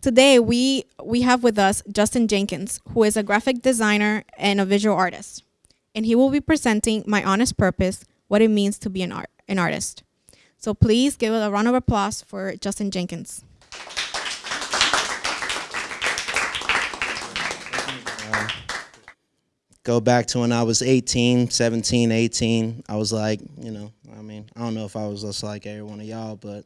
Today we we have with us Justin Jenkins, who is a graphic designer and a visual artist. And he will be presenting My Honest Purpose, what it means to be an art an artist. So please give a round of applause for Justin Jenkins. go back to when I was 18, 17, 18. I was like, you know, I mean, I don't know if I was just like every one of y'all, but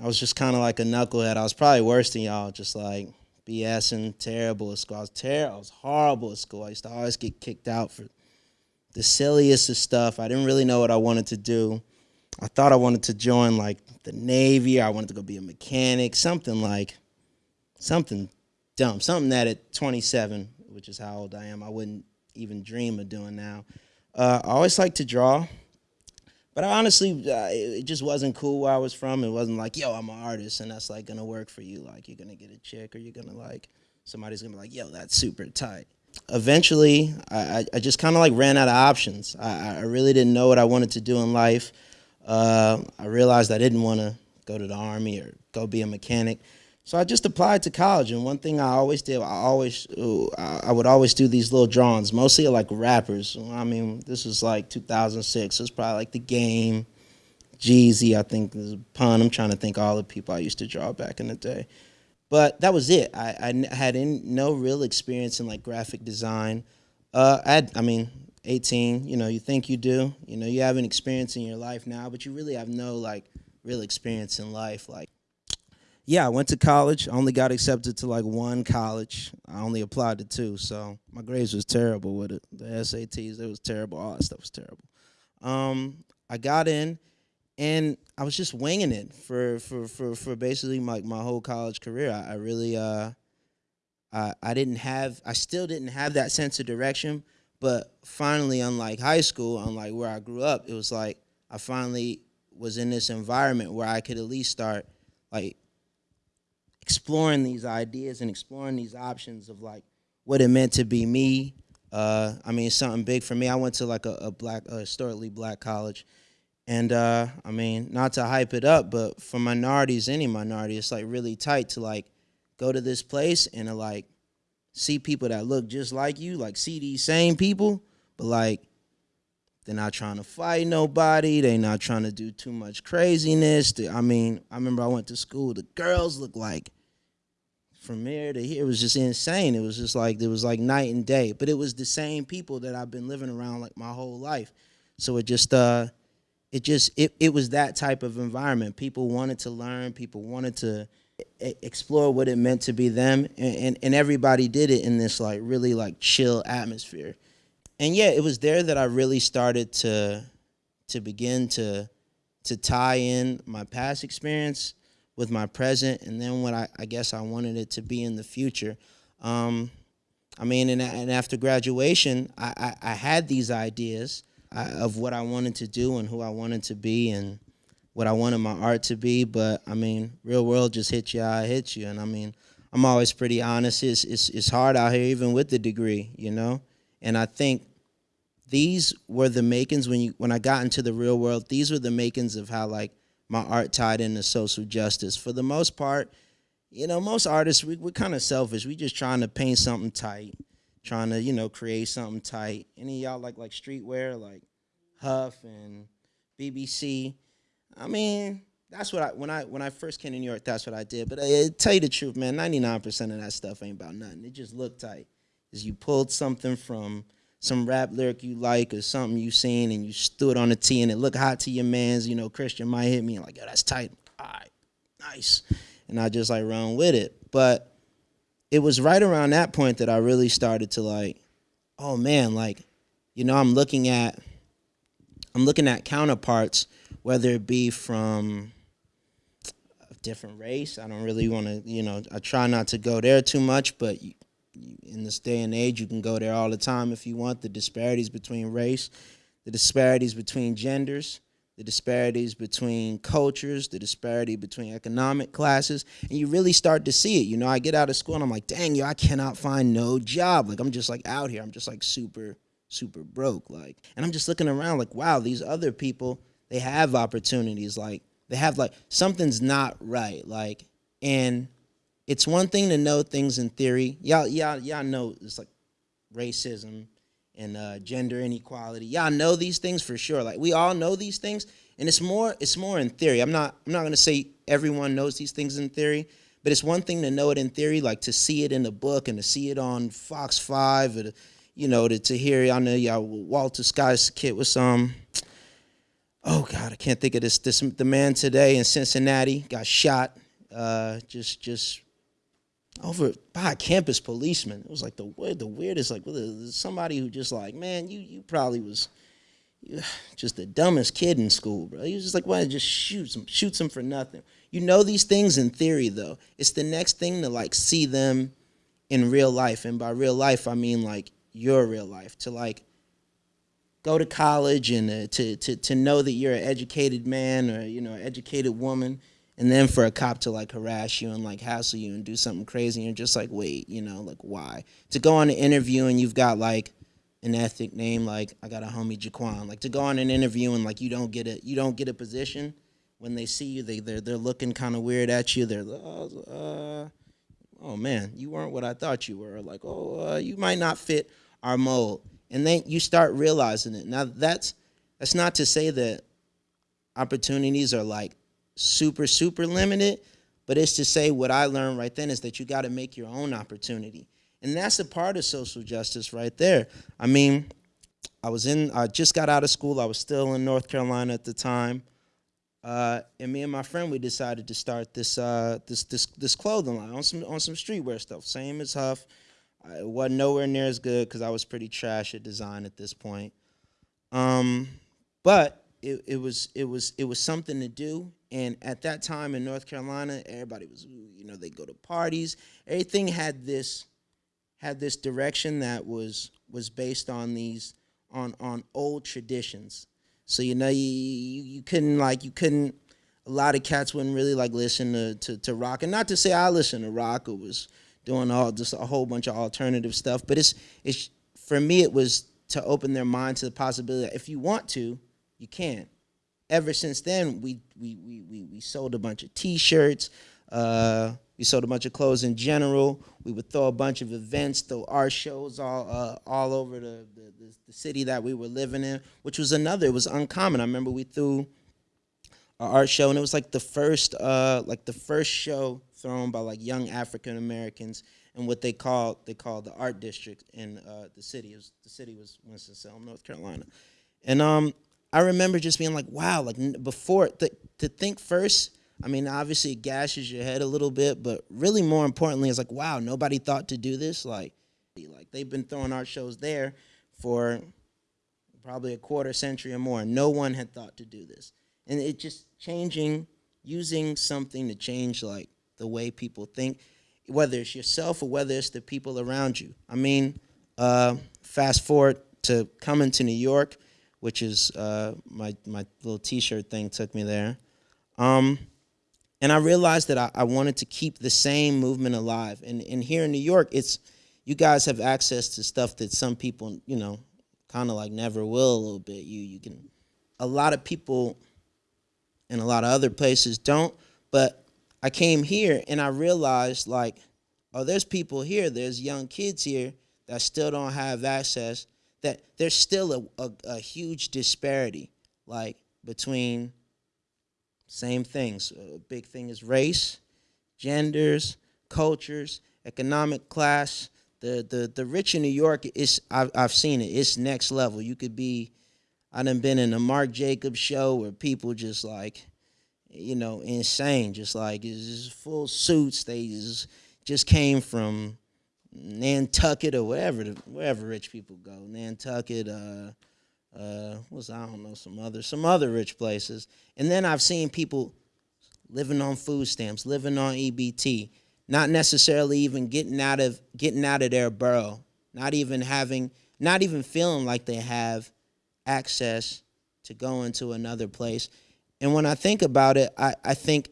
I was just kind of like a knucklehead. I was probably worse than y'all, just like BSing, terrible at school. I was terrible. I was horrible at school. I used to always get kicked out for the silliest of stuff. I didn't really know what I wanted to do. I thought I wanted to join like the Navy. I wanted to go be a mechanic, something like something dumb, something that at 27 which is how old I am, I wouldn't even dream of doing now. Uh, I always like to draw, but I honestly, uh, it, just wasn't cool where I was from. It wasn't like, yo, I'm an artist, and that's like gonna work for you. Like you're gonna get a chick, or you're gonna like somebody's gonna be like, yo, that's super tight. Eventually, I, I just kind of like ran out of options. I, I really didn't know what I wanted to do in life. Uh, I realized I didn't want to go to the army or go be a mechanic. So I just applied to college, and one thing I always did, I always, I would always do these little drawings, mostly like rappers. I mean, this was like 2006. So it's probably like the game, Jeezy. I think is a pun. I'm trying to think all the people I used to draw back in the day, but that was it. I, I had in, no real experience in like graphic design. Uh, I had, I mean, 18. You know, you think you do. You know, you have an experience in your life now, but you really have no like real experience in life, like yeah, I went to college. I only got accepted to like one college. I only applied to two, so my grades was terrible with it. The SATs, it was terrible. All that stuff was terrible. Um, I got in, and I was just winging it for for for for basically my my whole college career. I, I really uh, I I didn't have, I still didn't have that sense of direction. But finally, unlike high school, unlike where I grew up, it was like I finally was in this environment where I could at least start like exploring these ideas and exploring these options of like what it meant to be me. Uh, I mean, something big for me. I went to like a, a black, a historically black college. And uh, I mean, not to hype it up, but for minorities, any minority, it's like really tight to like go to this place and to like see people that look just like you, like see these same people, but like they're not trying to fight nobody. They're not trying to do too much craziness. I mean, I remember I went to school. The girls looked like from here to here. It was just insane. It was just like it was like night and day. But it was the same people that I've been living around like my whole life. So it just uh, it just it it was that type of environment. People wanted to learn. People wanted to explore what it meant to be them, and, and and everybody did it in this like really like chill atmosphere and yeah, it was there that I really started to to begin to to tie in my past experience with my present, and then what I, I guess I wanted it to be in the future. Um, I mean, and, and after graduation, I, I, I had these ideas uh, of what I wanted to do and who I wanted to be and what I wanted my art to be. But I mean, real world just hit you how it hits you. And I mean, I'm always pretty honest. It's, it's, it's hard out here, even with the degree, you know? And I think these were the makings when you when I got into the real world. These were the makings of how like my art tied into social justice. For the most part, you know, most artists we, we're kind of selfish. We just trying to paint something tight, trying to you know create something tight. Any y'all like like streetwear like Huff and BBC? I mean, that's what I when I when I first came to New York, that's what I did. But I, I tell you the truth, man, ninety nine percent of that stuff ain't about nothing. It just looked tight. Is you pulled something from some rap lyric you like or something you seen and you stood on the T and it looked hot to your mans, you know, Christian might hit me and like, yo, that's tight. All right, nice. And I just like run with it. But it was right around that point that I really started to like, oh man, like, you know, I'm looking at I'm looking at counterparts, whether it be from a different race. I don't really want to, you know, I try not to go there too much, but in this day and age, you can go there all the time if you want. The disparities between race, the disparities between genders, the disparities between cultures, the disparity between economic classes, and you really start to see it. You know, I get out of school and I'm like, dang, yo, I cannot find no job. Like, I'm just like out here. I'm just like super, super broke. Like, and I'm just looking around like, wow, these other people, they have opportunities. Like, they have like, something's not right. Like, and it's one thing to know things in theory. Y'all, y'all, y'all know it's like racism and uh, gender inequality. Y'all know these things for sure. Like we all know these things, and it's more it's more in theory. I'm not I'm not gonna say everyone knows these things in theory, but it's one thing to know it in theory, like to see it in the book and to see it on Fox Five, or to, you know, to, to hear. I know y'all Walter Scott's kid was um. Oh God, I can't think of this. This the man today in Cincinnati got shot. Uh, just just over by a campus policeman. It was like the the weirdest. Like somebody who just like, man, you you probably was just the dumbest kid in school, bro. He was just like, why just shoots him, shoots him for nothing. You know these things in theory, though. It's the next thing to like see them in real life, and by real life, I mean like your real life. To like go to college and uh, to to to know that you're an educated man or you know, educated woman and then for a cop to like harass you and like hassle you and do something crazy and you're just like wait you know like why? To go on an interview and you've got like an ethnic name like i got a homie jaquan like to go on an interview and like you don't get it you don't get a position when they see you they they're, they're looking kind of weird at you they're oh, uh, oh man you weren't what i thought you were like oh uh, you might not fit our mold and then you start realizing it. Now that's that's not to say that opportunities are like super, super limited. But it's to say what I learned right then is that you got to make your own opportunity. And that's a part of social justice right there. I mean, I was in, I just got out of school. I was still in North Carolina at the time. Uh, and me and my friend, we decided to start this, uh, this, this, this clothing line on some, on some streetwear stuff. Same as Huff. It wasn't nowhere near as good because I was pretty trash at design at this point. Um, but it, it was it was it was something to do and at that time in North Carolina, everybody was, you know, they go to parties. Everything had this, had this direction that was was based on these, on on old traditions. So you know, you you, couldn't like you couldn't. A lot of cats wouldn't really like listen to, to to rock, and not to say I listen to rock or was doing all just a whole bunch of alternative stuff, but it's it's for me it was to open their mind to the possibility that if you want to, you can ever since then, we we we we, we sold a bunch of T-shirts. Uh, we sold a bunch of clothes in general. We would throw a bunch of events, throw art shows all uh, all over the, the, the city that we were living in, which was another. It was uncommon. I remember we threw an art show, and it was like the first uh, like the first show thrown by like young African Americans in what they called they called the art district in uh, the city. It was, the city was Winston Salem, North Carolina, and um, I remember just being like, wow, like before to, to think first. I mean, obviously it gashes your head a little bit, but really more importantly, it's like, wow, nobody thought to do this. Like, like they've been throwing art shows there for probably a quarter century or more. No one had thought to do this, and it just changing, using something to change like the way people think, whether it's yourself or whether it's the people around you. I mean, uh, fast forward to coming to New York which is uh, my, my little t-shirt thing took me there. Um, and I realized that I, I, wanted to keep the same movement alive. And, and here in New York, it's you guys have access to stuff that some people, you know, kind of like never will a little bit. You you can, a lot of people, in a lot of other places don't. But I came here and I realized like, oh, there's people here, there's young kids here that still don't have access that there's still a, a, a huge disparity, like between same things. A big thing is race, genders, cultures, economic class. The the the rich in New York is I've I've seen it. It's next level. You could be I done been in a Marc Jacobs show where people just like, you know, insane. Just like it's full suits. They just just came from Nantucket or wherever wherever rich people go. Nantucket, uh, uh, I don't know some other some other rich places. And then I've seen people living on food stamps, living on EBT, not necessarily even getting out of getting out of their borough, not even having, not even feeling like they have access to go into another place. And when I think about it, I, I think,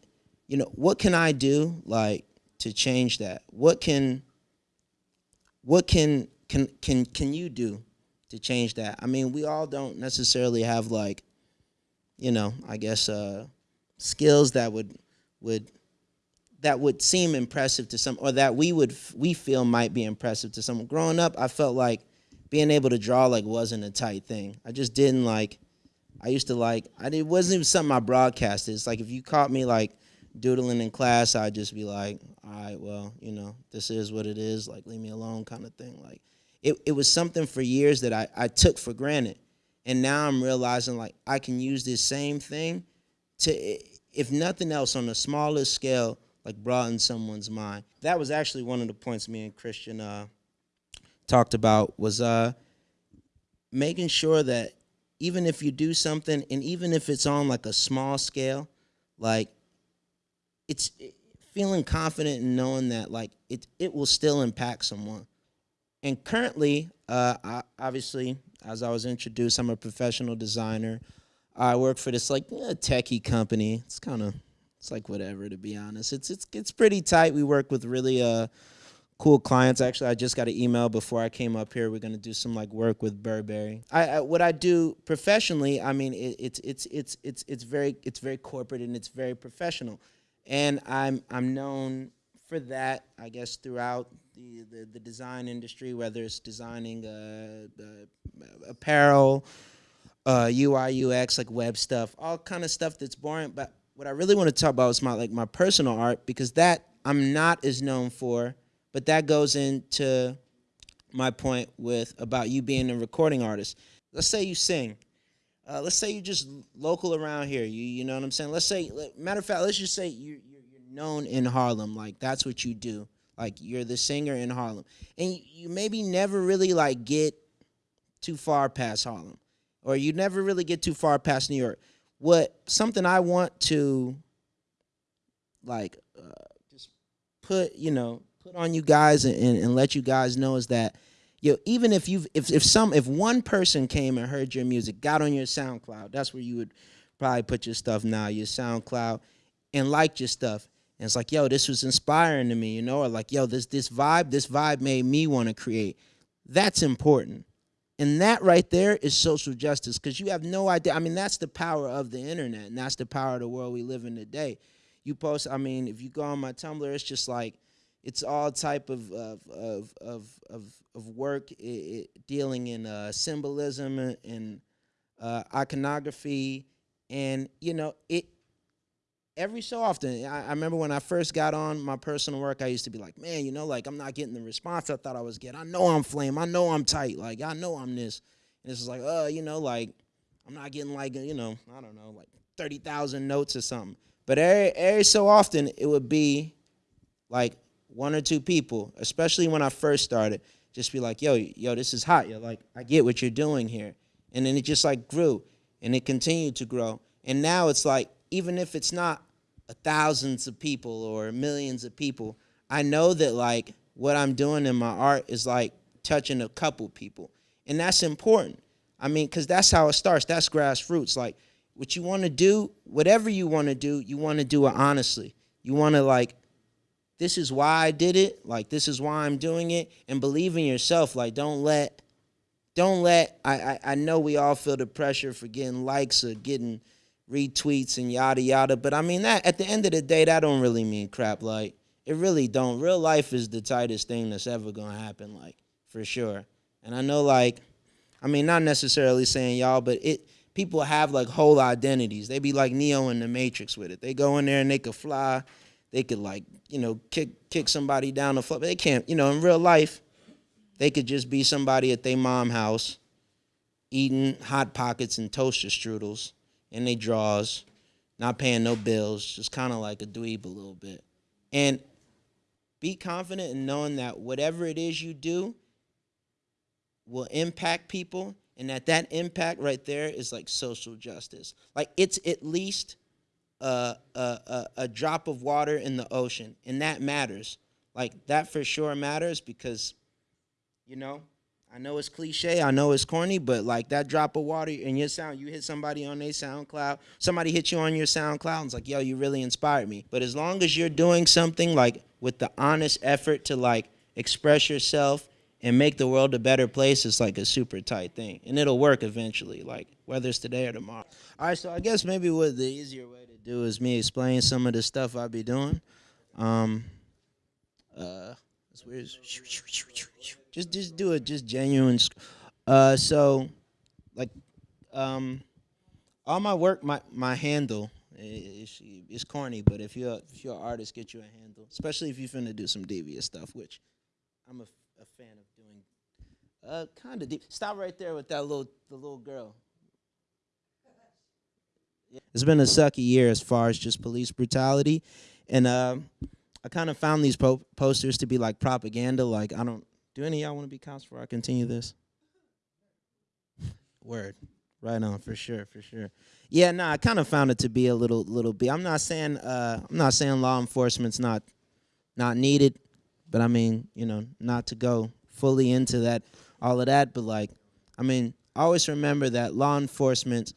you know, what can I do like to change that? What can what can can can can you do to change that? I mean, we all don't necessarily have like, you know, I guess uh, skills that would would that would seem impressive to some or that we would we feel might be impressive to someone. Growing up i felt like being able to draw like wasn't a tight thing. I just didn't like i used to like i it wasn't even something i broadcasted. It's like if you caught me like doodling in class i'd just be like all right well you know this is what it is like leave me alone kind of thing like it, it was something for years that I, I took for granted and now i'm realizing like i can use this same thing to if nothing else on a smaller scale like broaden someone's mind. That was actually one of the points me and Christian uh, talked about was uh, making sure that even if you do something, and even if it's on like a small scale, like it's feeling confident in knowing that like it it will still impact someone. And currently, uh, I, obviously, as I was introduced, I'm a professional designer. I work for this like a techie company. It's kind of it's like whatever to be honest. It's it's it's pretty tight. We work with really uh cool clients. Actually, I just got an email before I came up here. We're gonna do some like work with Burberry. I, I what I do professionally. I mean, it, it's it's it's it's it's very it's very corporate and it's very professional, and I'm I'm known for that. I guess throughout the the, the design industry, whether it's designing uh, uh apparel. Uh, UI UX like web stuff, all kind of stuff that's boring. But what I really want to talk about is my like my personal art because that I'm not as known for, but that goes into my point with about you being a recording artist. Let's say you sing. Uh, let's say you're just local around here. You you know what I'm saying? Let's say matter of fact, let's just say you you're, you're known in Harlem. Like that's what you do. Like you're the singer in Harlem, and you, you maybe never really like get too far past Harlem, or you never really get too far past New York what something I want to like uh, just put you know put on you guys and, and, and let you guys know is that know, even if you've if, if some if one person came and heard your music got on your SoundCloud that's where you would probably put your stuff now your SoundCloud and liked your stuff and it's like yo this was inspiring to me you know or like yo this this vibe this vibe made me want to create that's important and that right there is social justice because you have no idea. I mean, that's the power of the internet, and that's the power of the world we live in today. You post, I mean, if you go on my Tumblr, it's just like, it's all type of of of of of, of work it, it, dealing in uh, symbolism and uh, iconography, and you know it every so often, I, I, remember when I first got on my personal work, I used to be like, man, you know, like I'm not getting the response I thought I was getting. I know I'm flame. I know I'm tight. Like I know I'm this. And it's like, uh, you know, like I'm not getting like, you know, I don't know, like 30,000 notes or something. But every, every so often, it would be like one or two people, especially when I first started, just be like, yo, yo, this is hot. Yo, like, I get what you're doing here. And then it just like grew and it continued to grow. And now it's like, even if it's not thousands of people or millions of people, I know that like what I'm doing in my art is like touching a couple people. And that's important. I mean, because that's how it starts. That's grassroots. Like what you want to do, whatever you want to do, you want to do it honestly. You want to like, this is why I did it. Like this is why I'm doing it. And believe in yourself. Like don't let, don't let, I, I, I know we all feel the pressure for getting likes or getting, retweets and yada yada. But I mean that at the end of the day, that don't really mean crap. Like it really don't. Real life is the tightest thing that's ever gonna happen, like for sure. And I know like, I mean not necessarily saying y'all, but it people have like whole identities. They be like Neo in the Matrix with it. They go in there and they could fly. They could like, you know, kick kick somebody down the floor. They can't, you know, in real life, they could just be somebody at their mom house eating hot pockets and toaster strudels and they draws, not paying no bills, just kind of like a dweeb a little bit. And be confident in knowing that whatever it is you do will impact people and that that impact right there is like social justice. Like it's at least a, a, a, drop of water in the ocean and that matters. Like that for sure matters because, you know, I know it's cliche, I know it's corny, but like that drop of water in your sound, you hit somebody on their SoundCloud, somebody hit you on your SoundCloud, and it's like, yo, you really inspired me. But as long as you're doing something like with the honest effort to like express yourself and make the world a better place, it's like a super tight thing. And it'll work eventually, like whether it's today or tomorrow. All right, so I guess maybe what the easier way do is me explain some of the stuff I be doing. Um, uh. Just just do it. Just genuine. Uh, so like, um, all my work, my my handle. Is corny, but if you're if you're an artist, get you a handle, especially if you're finna do some devious stuff, which I'm a fan of doing. Uh, kind of deep. Stop right there with that little the little girl. It's been a sucky year as far as just police brutality, and um, I kind of found these po- posters to be like propaganda. Like I don't. Do any of y'all want to be cops before I continue this? Word. Right on, for sure, for sure. Yeah, no, I kind of found it to be a little, little bit. I'm not saying, uh, I'm not saying law enforcement's not, not needed, but I mean, you know, not to go fully into that, all of that. But like, I mean, always remember that law enforcement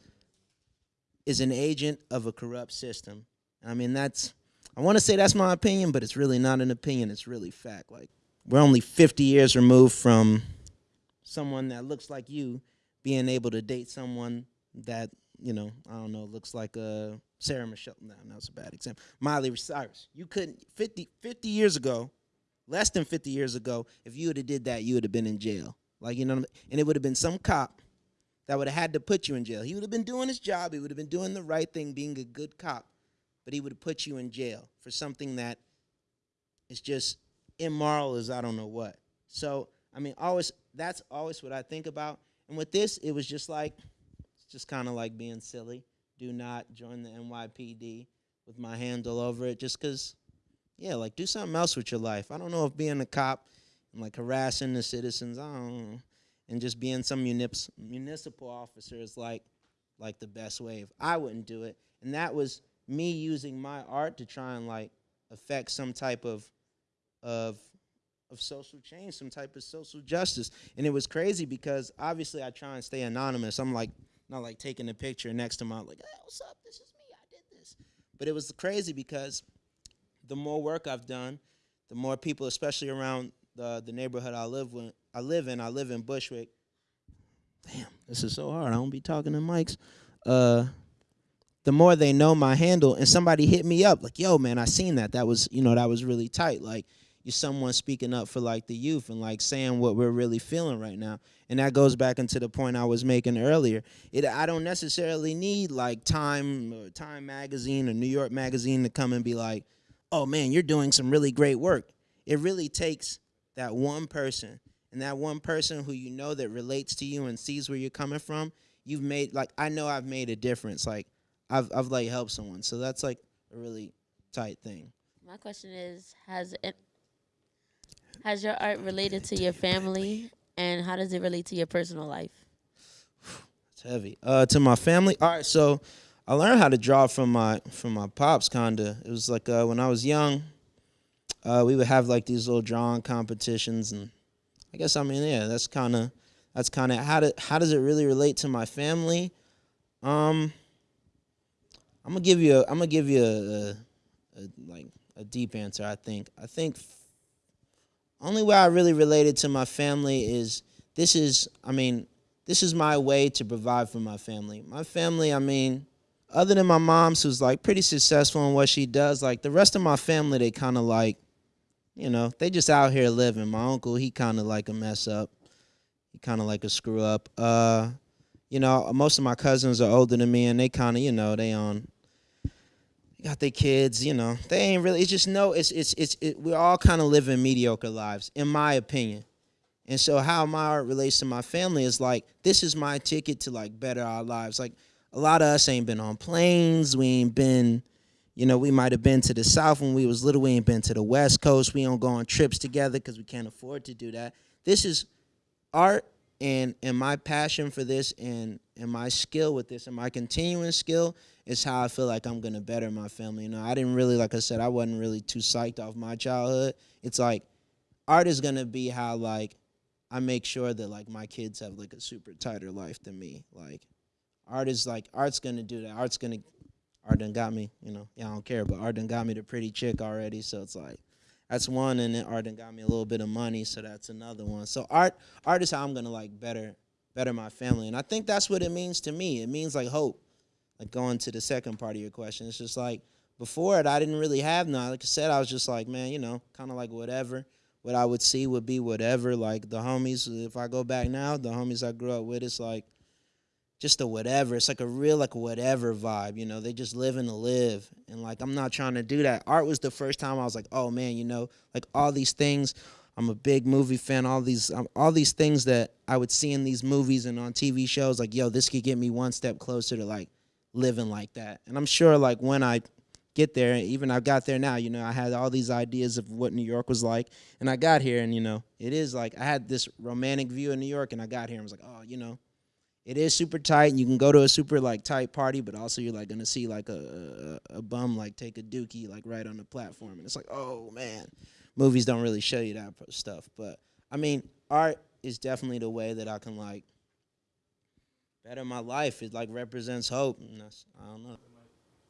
is an agent of a corrupt system. I mean, that's, I want to say that's my opinion, but it's really not an opinion. It's really fact. Like, we're only 50 years removed from someone that looks like you being able to date someone that you know I don't know looks like uh, Sarah Michelle. No, that's a bad example. Miley Cyrus. You couldn't 50, 50 years ago, less than 50 years ago. If you would have did that, you would have been in jail. Like you know, and it would have been some cop that would have had to put you in jail. He would have been doing his job. He would have been doing the right thing, being a good cop, but he would have put you in jail for something that is just immoral as I don't know what. So I mean, always that's always what I think about. And with this, it was just like it's just kind of like being silly. Do not join the NYPD with my handle over it, just cause, yeah, like do something else with your life. I don't know if being a cop and like harassing the citizens, I don't know, and just being some municip- municipal officer is like like the best way. If I wouldn't do it, and that was me using my art to try and like affect some type of of of social change, some type of social justice. And it was crazy because obviously I try and stay anonymous. I'm like not like taking a picture next to my like, hey, what's up? This is me. I did this. But it was crazy because the more work I've done, the more people, especially around the the neighborhood I live in, I live in, I live in Bushwick. Damn, this is so hard. I don't be talking to mics. Uh the more they know my handle and somebody hit me up like yo man i seen that that was you know that was really tight like you're someone speaking up for like the youth and like saying what we're really feeling right now and that goes back into the point i was making earlier it i don't necessarily need like time or time magazine or new york magazine to come and be like oh man you're doing some really great work it really takes that one person and that one person who you know that relates to you and sees where you're coming from you've made like i know i've made a difference like I've I've like helped someone. So that's like a really tight thing. My question is: Has it has your art related to your family, and how does it relate to your personal life? It's heavy. Uh, to my family. All right, so I learned how to draw from my from my pops. Kinda. It was like uh, when I was young. Uh, we would have like these little drawing competitions, and I guess I mean yeah, that's kind of that's kind of how do, how does it really relate to my family? Um, I'm gonna give you a I'm gonna give you a, a, a like a deep answer. I think I think only way I really related to my family is this is I mean this is my way to provide for my family. My family, I mean, other than my mom's who's like pretty successful in what she does, like the rest of my family, they kind of like, you know, they just out here living. My uncle, he kind of like a mess up. He kind of like a screw up. Uh, you know, most of my cousins are older than me, and they kind of, you know, they on got their kids, you know. They ain't really. It's just no. It's it's it's. It, we're all kind of living mediocre lives, in my opinion. And so, how my art relates to my family is like this is my ticket to like better our lives. Like a lot of us ain't been on planes. We ain't been, you know, we might have been to the south when we was little. We ain't been to the west coast. We don't go on trips together because we can't afford to do that. This is art and and my passion for this and and my skill with this and my continuing skill is how I feel like I'm gonna better my family. You know, I didn't really, like I said, I wasn't really too psyched off my childhood. It's like art is gonna be how like I make sure that like my kids have like a super tighter life than me. Like art is like art's gonna do that. Art's gonna art done got me, you know. Yeah, I don't care, but art done got me the pretty chick already. So it's like that's one, and then art done got me a little bit of money, so that's another one. So art art is how I'm gonna like better better my family, and I think that's what it means to me. It means like hope. Like going to the second part of your question, it's just like before it, I didn't really have none. Like I said, I was just like, man, you know, kind of like whatever. What I would see would be whatever. Like the homies, if I go back now, the homies I grew up with, it's like just a whatever. It's like a real like whatever vibe. You know, they just living to live, and like I'm not trying to do that. Art was the first time I was like, oh man, you know, like all these things. I'm a big movie fan. All these, um, all these things that I would see in these movies and on TV shows, like, yo, this could get me one step closer to like living like that. And I'm sure, like, when I get there, even I got there now, you know, I had all these ideas of what New York was like, and I got here, and you know, it is like I had this romantic view of New York, and I got here, and was like, oh, you know, it is super tight, and you can go to a super like tight party, but also you're like gonna see like a a, a bum like take a dookie like right on the platform, and it's like, oh man movies don't really show you that stuff. But I mean, art is definitely the way that I can like better my life. It like represents hope. And that's, I don't know.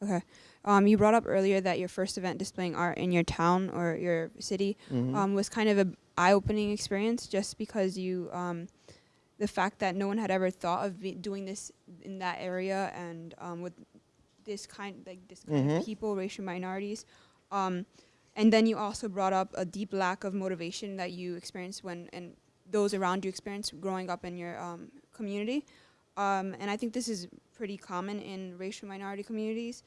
Okay. Um, you brought up earlier that your first event displaying art in your town or your city Mhm. um, was kind of an eye-opening experience, just because you, um, the fact that no one had ever thought of be- doing this in that area and um, with this kind, like this kind of Mhm. people, racial minorities. Um, and then you also brought up a deep lack of motivation that you experienced when and those around you experienced growing up in your um, community. Um, and I think this is pretty common in racial minority communities.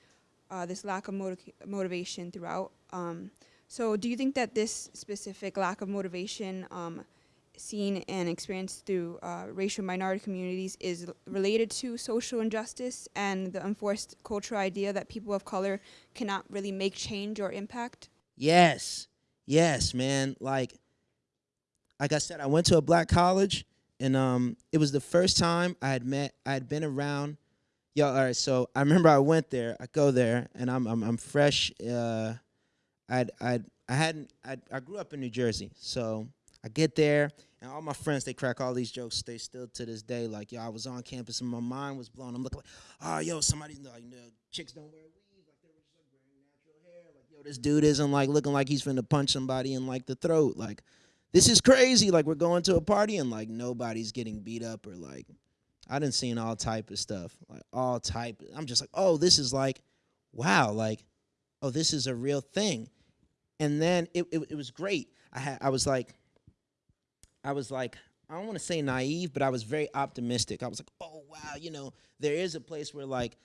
Uh, this lack of motiv- motivation throughout. Um, so, do you think that this specific lack of motivation um, seen and experienced through uh, racial minority communities is related to social injustice and the enforced cultural idea that people of color cannot really make change or impact? Yes, yes, man. Like, like I said, I went to a black college, and um, it was the first time I had met. I had been around. Yo, all right. So I remember I went there. I go there, and I'm I'm, I'm fresh. Uh, I'd I'd I hadn't I I grew up in New Jersey, so I get there, and all my friends they crack all these jokes. They still to this day like yo, I was on campus and my mind was blown. I'm looking like, oh yo, somebody's like no, chicks don't wear weave, like they were just like wearing natural hair. Like yo, this dude isn't like looking like he's finna punch somebody in like the throat. Like this is crazy. Like we're going to a party and like nobody's getting beat up or like I didn't seen all type of stuff, like all type. I'm just like, oh, this is like, wow, like, oh, this is a real thing. And then it it, it was great. I had I was like, I was like, I don't want to say naive, but I was very optimistic. I was like, oh wow, you know, there is a place where like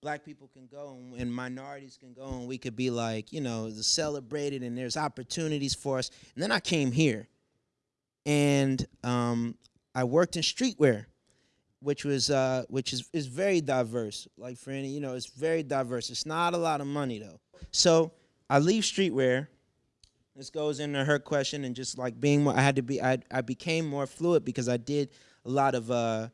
black people can go and, and minorities can go and we could be like, you know, celebrated and there's opportunities for us. And then I came here and um, I worked in streetwear, which was uh, which is is very diverse. Like for any, you know, it's very diverse. It's not a lot of money though. So I leave streetwear. This goes into her question and just like being more. I had to be. I I became more fluid because I did a lot of. Uh,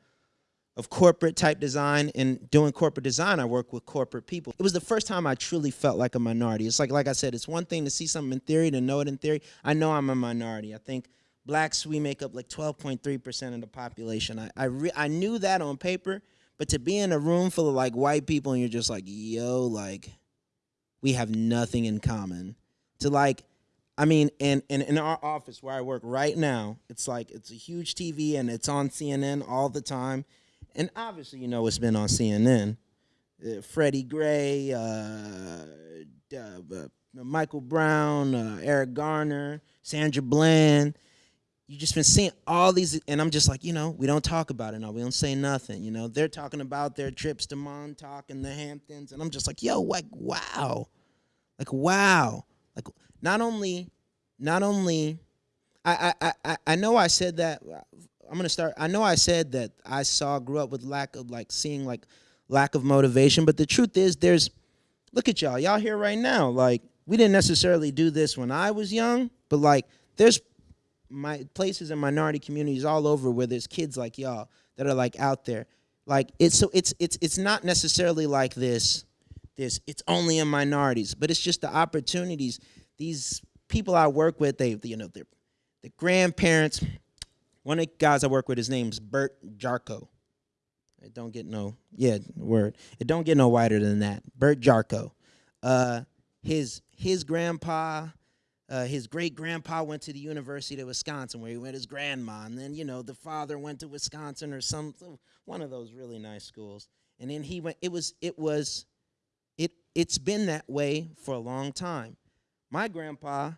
of corporate type design and doing corporate design i work with corporate people it was the first time i truly felt like a minority it's like like i said it's one thing to see something in theory to know it in theory i know i'm a minority i think blacks we make up like 12.3% of the population i I, I knew that on paper but to be in a room full of like white people and you're just like yo like we have nothing in common to like I mean, in, in, in our office where I work right now, it's like it's a huge TV and it's on CNN all the time. And obviously, you know, it's been on CNN. Uh, Freddie Gray, uh, uh, Michael Brown, uh, Eric Garner, Sandra Bland. You just been seeing all these, and I'm just like, you know, we don't talk about it now. We don't say nothing. You know, they're talking about their trips to Montauk and the Hamptons, and I'm just like, yo, like, wow, like, wow, like, not only, not only, I, I, I, I know I said that. I'm gonna start. I know I said that I saw, grew up with lack of like seeing like lack of motivation, but the truth is, there's. Look at y'all. Y'all here right now. Like we didn't necessarily do this when I was young, but like there's my places in minority communities all over where there's kids like y'all that are like out there. Like it's so it's it's it's not necessarily like this this it's only in minorities, but it's just the opportunities these people I work with, they you know, they're the grandparents. One of the guys I work with, his name's Bert Jarko. It don't get no yeah word. It don't get no wider than that. Bert Jarko. Uh, his his grandpa, uh, his great grandpa went to the University of Wisconsin where he met his grandma, and then you know the father went to Wisconsin or some one of those really nice schools, and then he went. It was it was, it it's been that way for a long time. My grandpa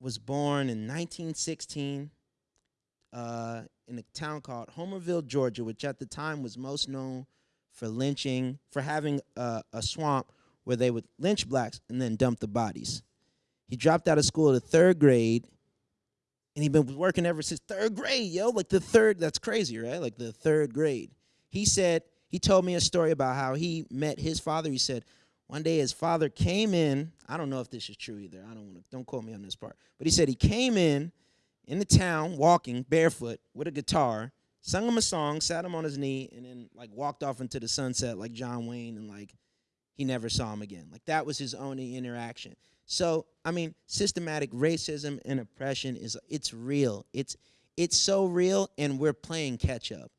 was born in 1916 uh, in a town called Homerville, Georgia, which at the time was most known for lynching, for having a, a swamp where they would lynch blacks and then dump the bodies. He dropped out of school at the third grade, and he'd been working ever since third grade, yo. Like the third, that's crazy, right? Like the third grade. He said, he told me a story about how he met his father. He said, one day his father came in. I don't know if this is true either. I don't want to, don't quote me on this part. But he said he came in in the town walking barefoot with a guitar, sung him a song, sat him on his knee, and then like walked off into the sunset like John Wayne and like he never saw him again. Like that was his only interaction. So, I mean, systematic racism and oppression is it's real. It's it's so real and we're playing catch up.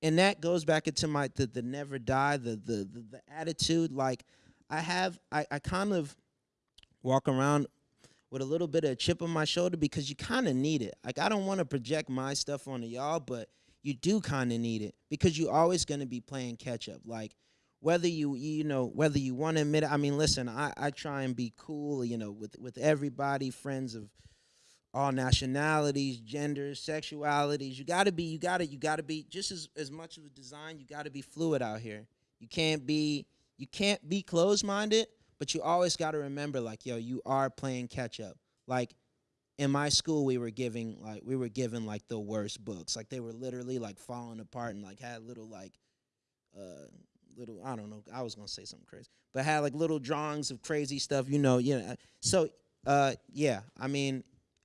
And that goes back into my the, the never die, the, the the the attitude like I have I, I kind of walk around with a little bit of a chip on my shoulder because you kind of need it. Like I don't want to project my stuff onto y'all, but you do kind of need it because you're always going to be playing catch up. Like whether you you know whether you want to admit it. I mean, listen, I I try and be cool, you know, with with everybody, friends of all nationalities, genders, sexualities. You got to be you got to you got to be just as as much of a design, you got to be fluid out here. You can't be you can't be closed-minded, but you always got to remember like, yo, you are playing catch up. Like in my school we were giving like we were given like the worst books. Like they were literally like falling apart and like had little like uh little I don't know, I was gonna say something crazy. But had like little drawings of crazy stuff, you know, you know. So uh yeah, I mean,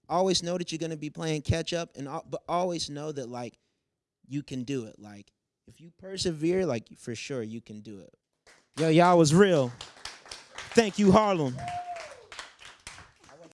always know that you're gonna be playing catch up and but always know that like you can do it. Like if you persevere, like for sure you can do it. Yo, y'all was real. Thank you, Harlem.